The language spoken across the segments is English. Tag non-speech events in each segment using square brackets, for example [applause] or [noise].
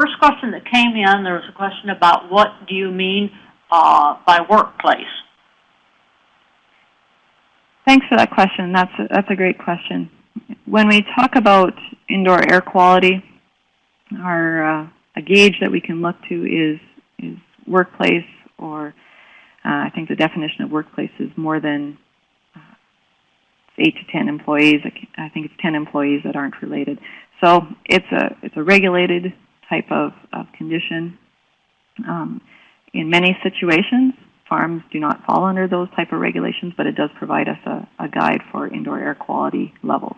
first question that came in, there was a question about what do you mean uh, by workplace? Thanks for that question. That's a, that's a great question. When we talk about indoor air quality, our uh, a gauge that we can look to is is workplace, or uh, I think the definition of workplace is more than uh, eight to ten employees. I think it's ten employees that aren't related. So it's a it's a regulated type of, of condition. Um, in many situations, farms do not fall under those type of regulations, but it does provide us a, a guide for indoor air quality levels.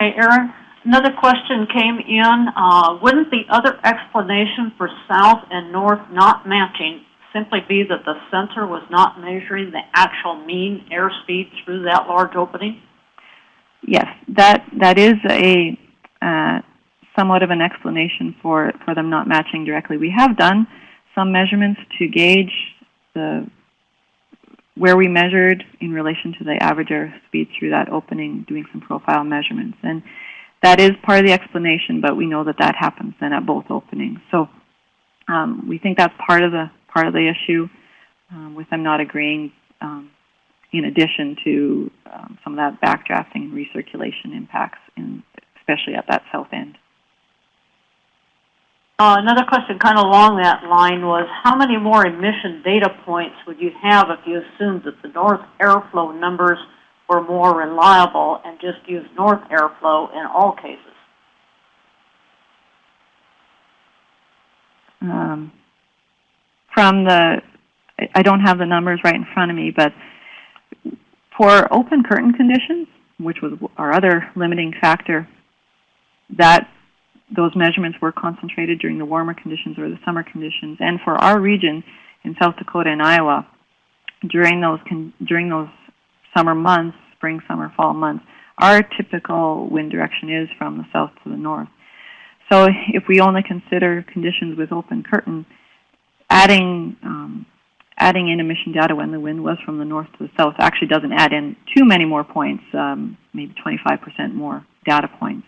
Hey, Erin, another question came in. Uh, wouldn't the other explanation for south and north not matching simply be that the sensor was not measuring the actual mean airspeed through that large opening? Yes, that that is a uh, somewhat of an explanation for for them not matching directly. We have done some measurements to gauge the where we measured in relation to the average air speed through that opening, doing some profile measurements, and that is part of the explanation. But we know that that happens then at both openings. So um, we think that's part of the part of the issue um, with them not agreeing. Um, in addition to um, some of that backdrafting and recirculation impacts, in, especially at that south end. Uh, another question kind of along that line was, how many more emission data points would you have if you assumed that the north airflow numbers were more reliable and just used north airflow in all cases? Um, from the, I don't have the numbers right in front of me, but for open curtain conditions, which was our other limiting factor, that those measurements were concentrated during the warmer conditions or the summer conditions. And for our region in South Dakota and Iowa, during those during those summer months, spring, summer, fall months, our typical wind direction is from the south to the north. So if we only consider conditions with open curtain, adding um, adding in emission data when the wind was from the north to the south actually doesn't add in too many more points, um, maybe 25% more data points.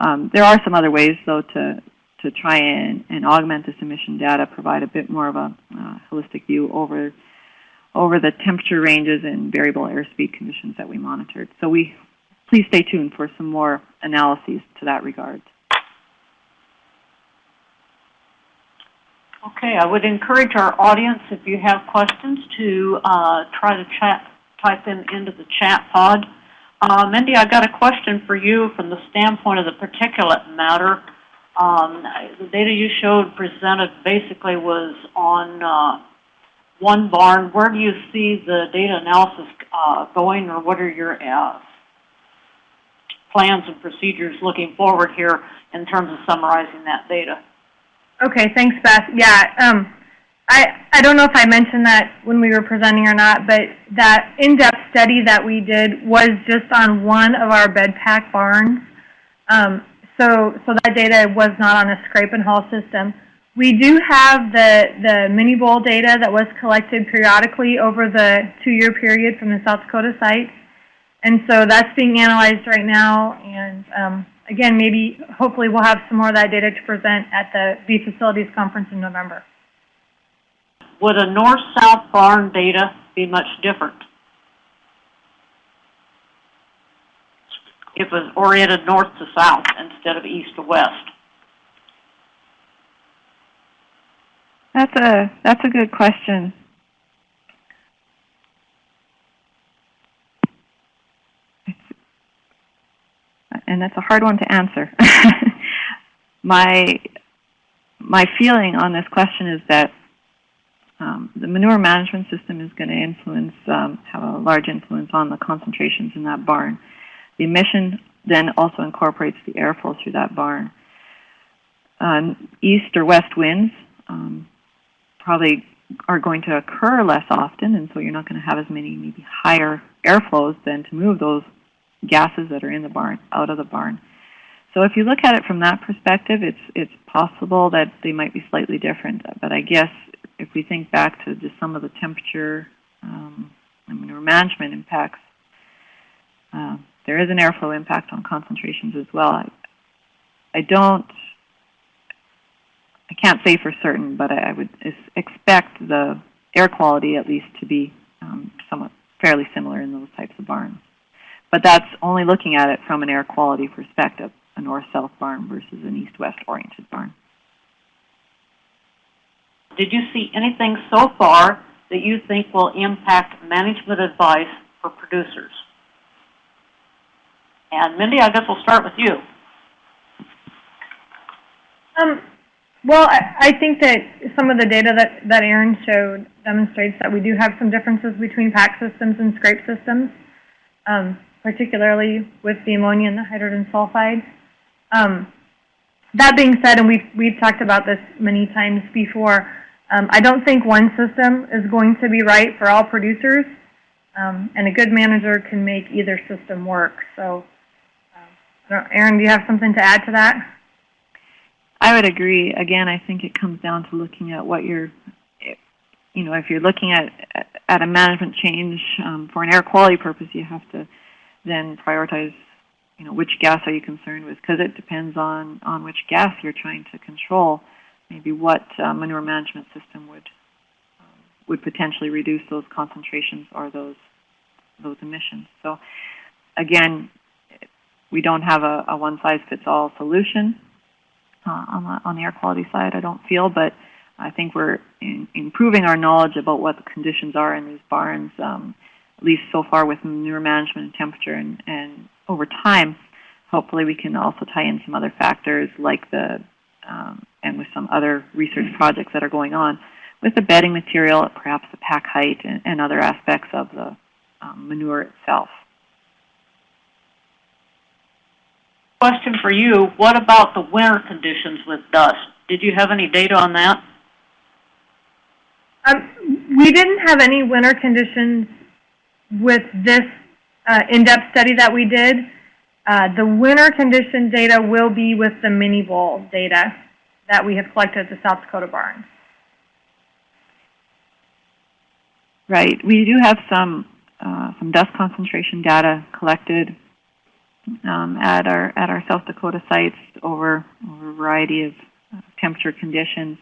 Um, there are some other ways, though, to, to try and, and augment this emission data, provide a bit more of a uh, holistic view over, over the temperature ranges and variable airspeed conditions that we monitored. So we, please stay tuned for some more analyses to that regard. Okay, I would encourage our audience, if you have questions, to uh, try to chat, type them into the chat pod. Uh, Mindy, I got a question for you from the standpoint of the particulate matter. Um, the data you showed presented basically was on uh, one barn. Where do you see the data analysis uh, going, or what are your uh, plans and procedures looking forward here in terms of summarizing that data? Okay, thanks, Beth. Yeah, um, I, I don't know if I mentioned that when we were presenting or not, but that in-depth study that we did was just on one of our bed pack barns. Um, so, so that data was not on a scrape and haul system. We do have the, the MiniVol data that was collected periodically over the two-year period from the South Dakota site. And so that's being analyzed right now, and um, again, maybe, hopefully we'll have some more of that data to present at the V Facilities Conference in November. Would a north-south barn data be much different? If it was oriented north to south instead of east to west? That's a, that's a good question. and that's a hard one to answer. [laughs] my my feeling on this question is that um, the manure management system is going to influence, um, have a large influence on the concentrations in that barn. The emission then also incorporates the airflow through that barn. Um, east or west winds um, probably are going to occur less often, and so you're not going to have as many maybe higher airflows than to move those gases that are in the barn out of the barn. So if you look at it from that perspective, it's it's possible that they might be slightly different. But I guess if we think back to just some of the temperature um, manure management impacts, uh, there is an airflow impact on concentrations as well. I, I don't, I can't say for certain, but I, I would expect the air quality at least to be um, somewhat fairly similar in those types of barns. But that's only looking at it from an air quality perspective, a north-south barn versus an east-west oriented barn. Did you see anything so far that you think will impact management advice for producers? And Mindy, I guess we'll start with you. Um, well, I, I think that some of the data that, that Erin showed demonstrates that we do have some differences between pack systems and scrape systems, um, particularly with the ammonia and the hydrogen sulfide. Um, that being said, and we've, we've talked about this many times before, um, I don't think one system is going to be right for all producers, um, and a good manager can make either system work. So, um, Erin, do you have something to add to that? I would agree. Again, I think it comes down to looking at what you're, you know, if you're looking at at a management change um, for an air quality purpose, you have to then prioritize, you know, which gas are you concerned with? Because it depends on on which gas you're trying to control. Maybe what uh, manure management system would um, would potentially reduce those concentrations or those those emissions. So, again, we don't have a, a one size fits all solution uh, on the on the air quality side. I don't feel, but I think we're in, improving our knowledge about what the conditions are in these barns. Um, at least so far with manure management and temperature, and, and over time, hopefully we can also tie in some other factors like the um, and with some other research projects that are going on with the bedding material, perhaps the pack height, and, and other aspects of the um, manure itself. Question for you, what about the winter conditions with dust? Did you have any data on that? Um, we didn't have any winter conditions with this uh, in-depth study that we did. Uh, the winter condition data will be with the MiniVol data that we have collected at the South Dakota barn. Right. We do have some uh, some dust concentration data collected um, at our at our South Dakota sites over, over a variety of uh, temperature conditions.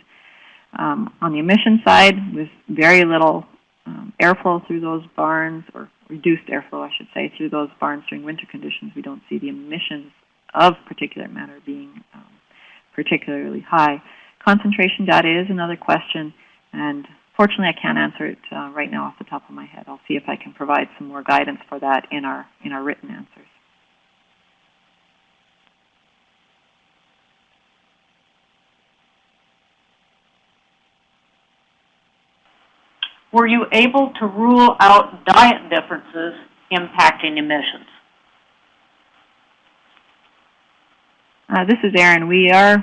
Um, on the emission side, with very little um, airflow through those barns, or reduced airflow, I should say, through those barns during winter conditions, we don't see the emissions of particulate matter being um, particularly high. Concentration data is another question, and fortunately, I can't answer it uh, right now off the top of my head. I'll see if I can provide some more guidance for that in our in our written answers. Were you able to rule out diet differences impacting emissions? Uh, this is Erin. We are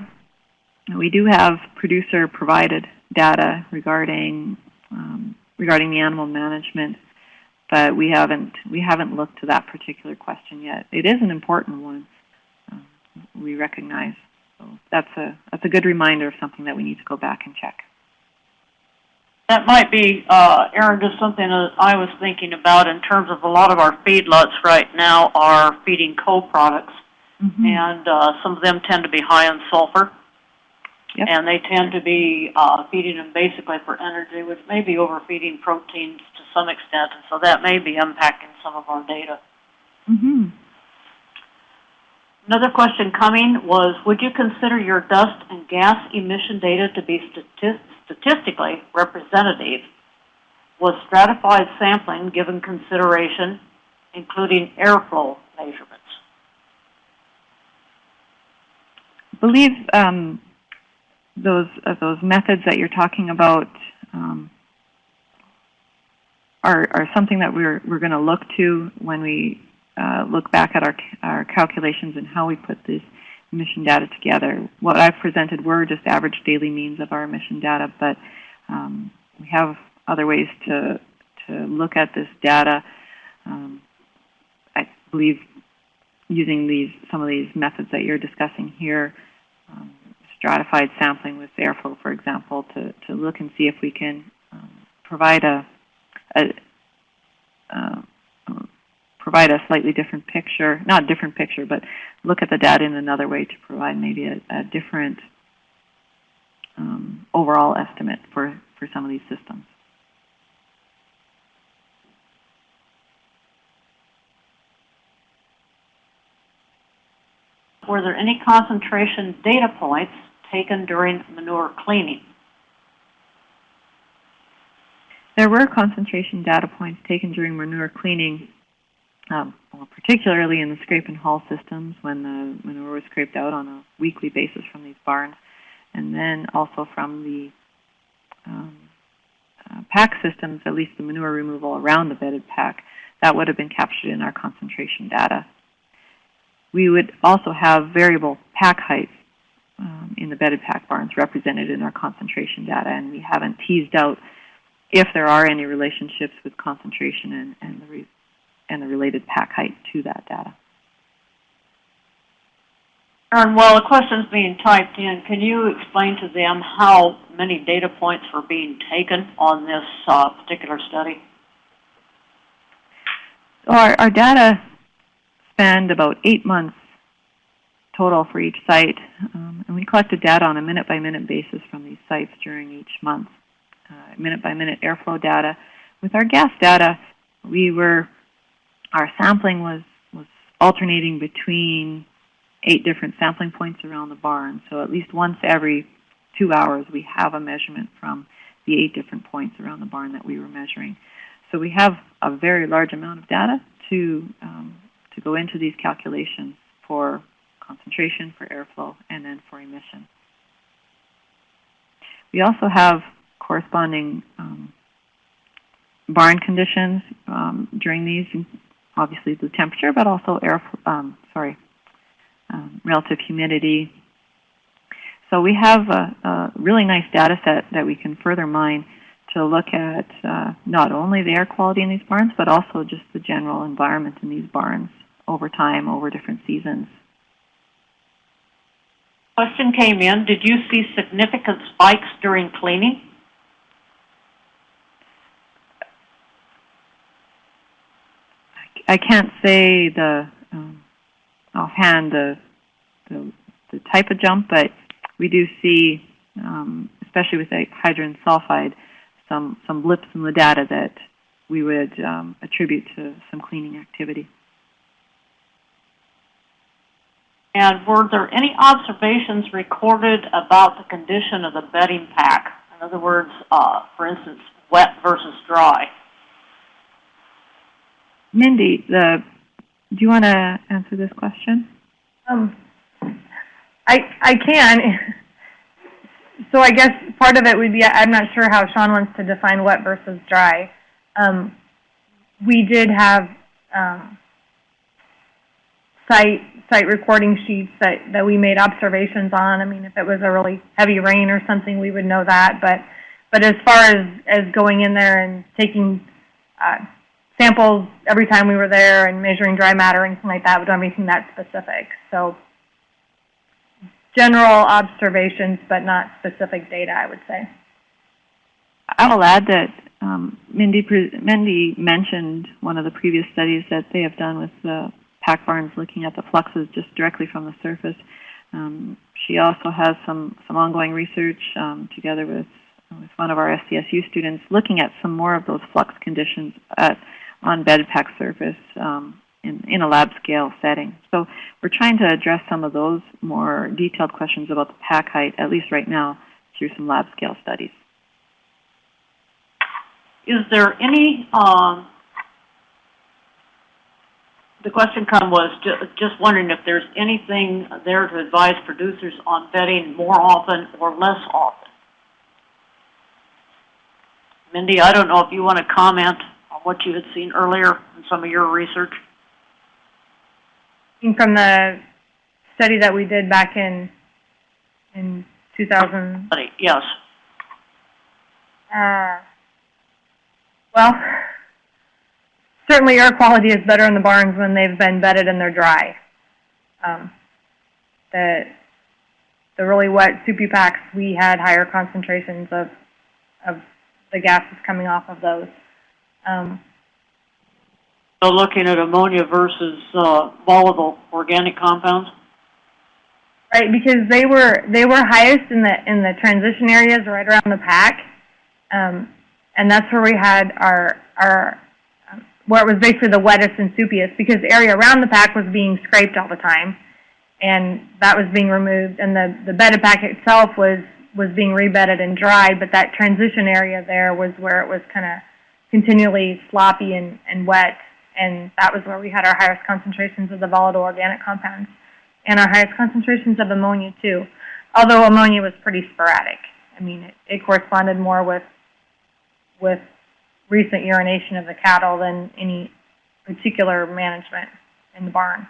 we do have producer provided data regarding um, regarding the animal management, but we haven't we haven't looked to that particular question yet. It is an important one. Um, we recognize. So that's a that's a good reminder of something that we need to go back and check. That might be, uh, Erin, just something that I was thinking about in terms of a lot of our feedlots right now are feeding co-products, Mm-hmm. and uh, some of them tend to be high in sulfur. Yep. And they tend to be uh, feeding them basically for energy, which may be overfeeding proteins to some extent, and so that may be impacting some of our data. Mm-hmm. Another question coming was, would you consider your dust and gas emission data to be stati- statistically representative? Was stratified sampling given consideration, including airflow measurements? I believe um, those uh, those methods that you're talking about um, are are something that we're we're going to look to when we uh, look back at our our calculations and how we put this emission data together. What I've presented were just average daily means of our emission data, but um, we have other ways to to look at this data. Um, I believe using these some of these methods that you're discussing here, um, stratified sampling with airflow, for example, to, to look and see if we can um, provide a, a provide a slightly different picture, not a different picture, but look at the data in another way to provide maybe a, a different um, overall estimate for, for some of these systems. Were there any concentration data points taken during manure cleaning? There were concentration data points taken during manure cleaning, um, well, particularly in the scrape and haul systems when the manure was scraped out on a weekly basis from these barns, and then also from the um, uh, pack systems, at least the manure removal around the bedded pack, that would have been captured in our concentration data. We would also have variable pack heights um, in the bedded pack barns represented in our concentration data, and we haven't teased out if there are any relationships with concentration and, and, the, and the related pack height to that data. And while the question's being typed in, can you explain to them how many data points were being taken on this uh, particular study? So our, our data spanned about eight months total for each site, um, and we collected data on a minute-by-minute -minute basis from these sites during each month, uh, minute-by-minute -minute airflow data. With our gas data, we were, our sampling was, was alternating between eight different sampling points around the barn, so at least once every two hours we have a measurement from the eight different points around the barn that we were measuring. So we have a very large amount of data to um, to go into these calculations for concentration, for airflow, and then for emission. We also have corresponding um, barn conditions um, during these, obviously the temperature, but also air, um, sorry, um, relative humidity. So we have a, a, really nice data set that we can further mine to look at uh, not only the air quality in these barns, but also just the general environment in these barns over time, over different seasons. Question came in, did you see significant spikes during cleaning? I can't say the um, offhand the, the, the type of jump, but we do see, um, especially with hydrogen sulfide, some some blips in the data that we would um, attribute to some cleaning activity. And were there any observations recorded about the condition of the bedding pack? In other words, uh, for instance, wet versus dry. Mindy, the, do you want to answer this question? Um, I I can. [laughs] So I guess part of it would be I'm not sure how Sean wants to define wet versus dry. Um, we did have um, site site recording sheets that, that we made observations on. I mean, if it was a really heavy rain or something, we would know that. But but as far as, as going in there and taking uh, samples every time we were there and measuring dry matter and anything like that, we don't have anything that specific. So general observations, but not specific data, I would say. I will add that um, Mindy, Mindy mentioned one of the previous studies that they have done with the pack barns looking at the fluxes just directly from the surface. Um, she also has some, some ongoing research um, together with, with one of our SDSU students looking at some more of those flux conditions at, on bed pack surface um, in, in a lab scale setting. So we're trying to address some of those more detailed questions about the pack height, at least right now, through some lab scale studies. Is there any um, the question come was ju just wondering if there's anything there to advise producers on bedding more often or less often. Mindy, I don't know if you want to comment on what you had seen earlier in some of your research. From the study that we did back in in 2000. Yes. Uh, well, certainly air quality is better in the barns when they've been bedded and they're dry. Um, the, the really wet soupy packs, we had higher concentrations of, of the gases coming off of those. Um, So looking at ammonia versus, uh, volatile organic compounds? Right, because they were, they were highest in the, in the transition areas right around the pack. Um, and that's where we had our, our, um, where it was basically the wettest and soupiest, because the area around the pack was being scraped all the time. And that was being removed, and the, the bedded pack itself was, was being rebedded and dried, but that transition area there was where it was kinda continually sloppy and, and wet. And that was where we had our highest concentrations of the volatile organic compounds and our highest concentrations of ammonia too. Although ammonia was pretty sporadic. I mean, it, it corresponded more with, with recent urination of the cattle than any particular management in the barn.